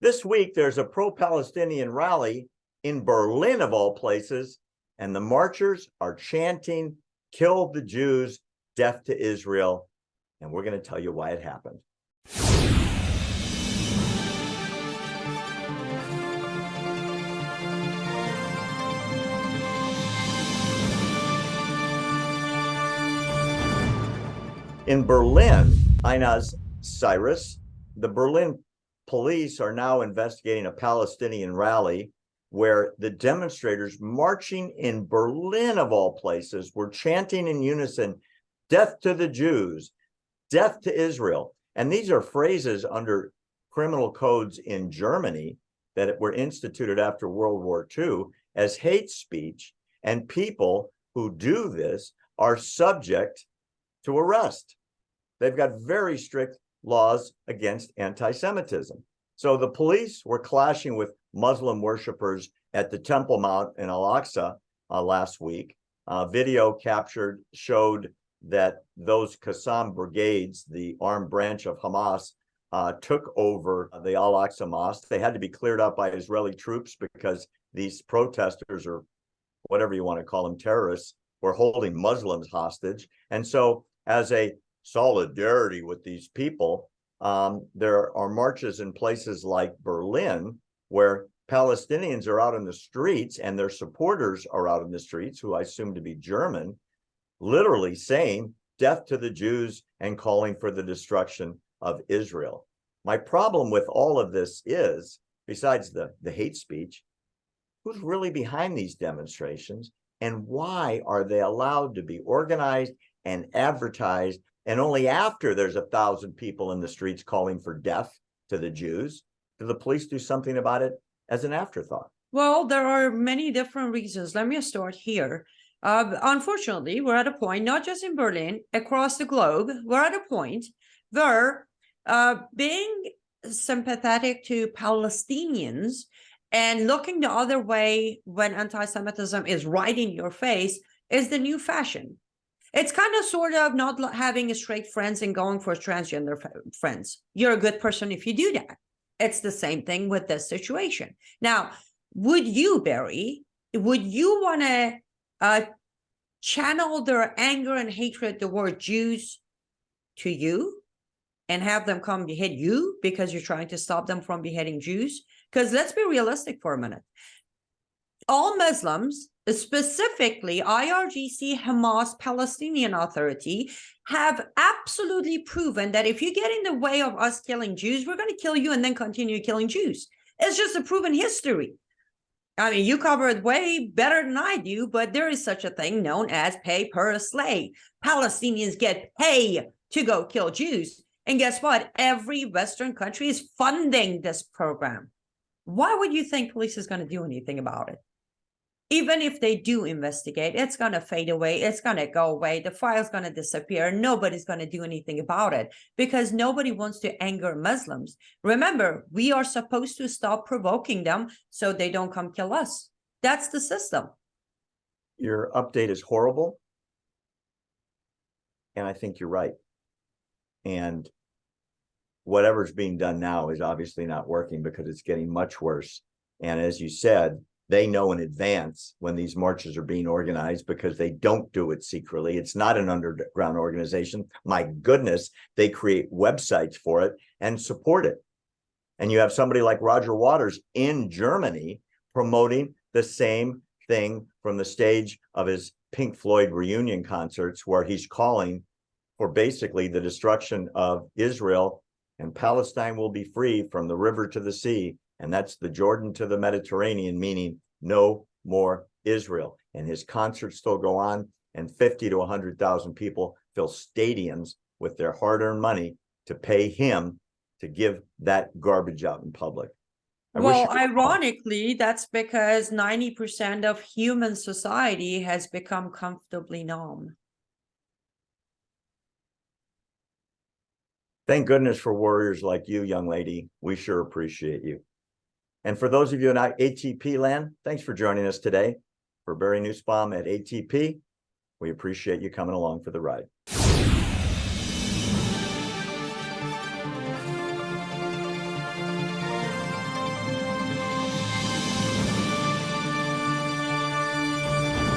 This week, there's a pro-Palestinian rally in Berlin, of all places, and the marchers are chanting, kill the Jews, death to Israel. And we're going to tell you why it happened. In Berlin, Inez Cyrus, the Berlin police are now investigating a Palestinian rally where the demonstrators marching in Berlin, of all places, were chanting in unison, death to the Jews, death to Israel. And these are phrases under criminal codes in Germany that were instituted after World War II as hate speech. And people who do this are subject to arrest. They've got very strict laws against anti-Semitism. So the police were clashing with Muslim worshippers at the Temple Mount in Al-Aqsa uh, last week. Uh, video captured showed that those Qassam brigades, the armed branch of Hamas, uh, took over the Al-Aqsa Mosque. They had to be cleared out by Israeli troops because these protesters or whatever you want to call them, terrorists, were holding Muslims hostage. And so as a solidarity with these people, um, there are marches in places like Berlin where Palestinians are out in the streets and their supporters are out in the streets, who I assume to be German, literally saying death to the Jews and calling for the destruction of Israel. My problem with all of this is, besides the, the hate speech, who's really behind these demonstrations and why are they allowed to be organized and advertised and only after there's a thousand people in the streets calling for death to the Jews, do the police do something about it as an afterthought? Well, there are many different reasons. Let me start here. Uh, unfortunately, we're at a point, not just in Berlin, across the globe, we're at a point where uh, being sympathetic to Palestinians and looking the other way when anti-Semitism is right in your face is the new fashion. It's kind of sort of not having straight friends and going for transgender friends. You're a good person if you do that. It's the same thing with this situation. Now, would you, Barry, would you want to uh, channel their anger and hatred toward Jews to you and have them come behead you because you're trying to stop them from beheading Jews? Because let's be realistic for a minute. All Muslims specifically IRGC Hamas Palestinian Authority have absolutely proven that if you get in the way of us killing Jews, we're going to kill you and then continue killing Jews. It's just a proven history. I mean, you cover it way better than I do, but there is such a thing known as pay per slay. Palestinians get pay to go kill Jews. And guess what? Every Western country is funding this program. Why would you think police is going to do anything about it? Even if they do investigate, it's going to fade away. It's going to go away. The file's going to disappear. Nobody's going to do anything about it because nobody wants to anger Muslims. Remember, we are supposed to stop provoking them so they don't come kill us. That's the system. Your update is horrible. And I think you're right. And whatever's being done now is obviously not working because it's getting much worse. And as you said, they know in advance when these marches are being organized because they don't do it secretly. It's not an underground organization. My goodness, they create websites for it and support it. And you have somebody like Roger Waters in Germany promoting the same thing from the stage of his Pink Floyd reunion concerts, where he's calling for basically the destruction of Israel and Palestine will be free from the river to the sea and that's the Jordan to the Mediterranean, meaning no more Israel. And his concerts still go on, and 50 to 100,000 people fill stadiums with their hard-earned money to pay him to give that garbage out in public. I well, ironically, that's because 90% of human society has become comfortably numb. Thank goodness for warriors like you, young lady. We sure appreciate you. And for those of you in ATP land, thanks for joining us today. For Barry Nussbaum at ATP, we appreciate you coming along for the ride.